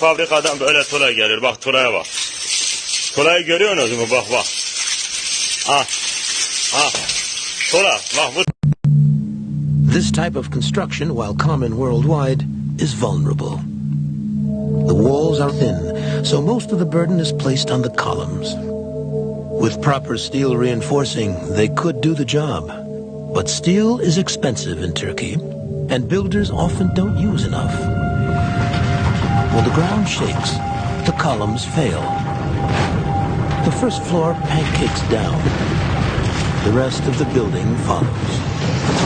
Fabrikadan böyle gelir. Bak tuğlaya bak. Tuğlayı görüyorsunuz mu? Bak bak. Bak bu This type of construction, while common worldwide, is vulnerable. The walls are thin, so most of the burden is placed on the columns. With proper steel reinforcing, they could do the job. But steel is expensive in Turkey, and builders often don't use enough. When the ground shakes, the columns fail. The first floor pancakes down. The rest of the building follows.